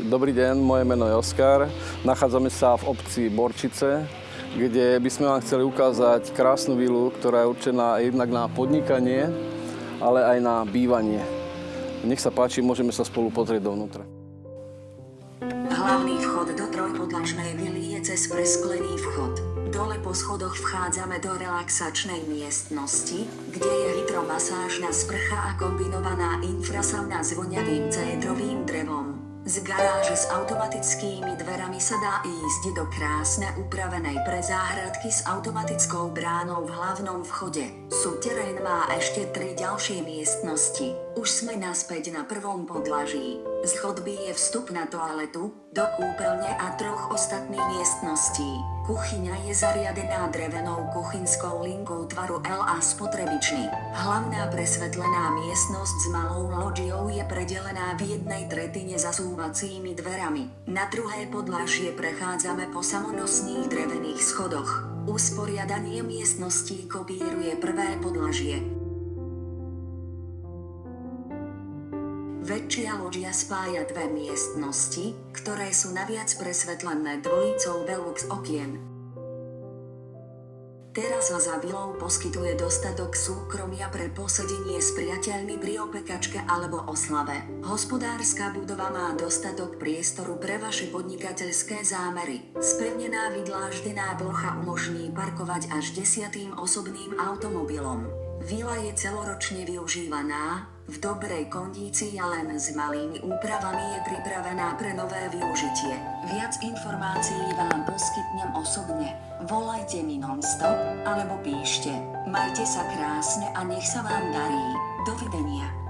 Dobrý deň, moje meno je Oskar. Nachádzame sa v obci Borčice, kde by sme vám chceli ukázať krásnu vilu, ktorá je určená jednak na podnikanie, ale aj na bývanie. Nech sa páči, môžeme sa spolu pozrieť dovnútra. Hlavný vchod do trojpodlažnej vily je cez presklený vchod. Dole po schodoch vchádzame do relaxačnej miestnosti, kde je hydromasážna sprcha a kombinovaná infrasauna s voňavým cédrovým drevom. Z garáže s automatickými dverami sa dá ísť do krásne upravenej prezáhradky s automatickou bránou v hlavnom vchode. Súterén má ešte tri ďalšie miestnosti. Už sme naspäť na prvom podlaží. Z chodby je vstup na toaletu, do kúpeľne a troch ostatných miestností. Kuchyňa je zariadená drevenou kuchynskou linkou tvaru L a spotrebičný. Hlavná presvetlená miestnosť s malou loďiou je predelená v jednej tretine zasúvacími dverami. Na druhé podlažie prechádzame po samonosných drevených schodoch. Usporiadanie miestností kopíruje prvé podlažie. Väčšia loďia spája dve miestnosti, ktoré sú naviac presvetlené dvojicou Velux okien. Teraz sa za vilou poskytuje dostatok súkromia pre posedenie s priateľmi pri opekačke alebo oslave. Hospodárska budova má dostatok priestoru pre vaše podnikateľské zámery. Spevnená vydláždená plocha umožní parkovať až desiatým osobným automobilom. Vila je celoročne využívaná, v dobrej kondícii a len s malými úpravami je pripravená pre nové využitie. Viac informácií vám poskytnem osobne. Volajte mi non-stop alebo píšte. Majte sa krásne a nech sa vám darí. Dovidenia.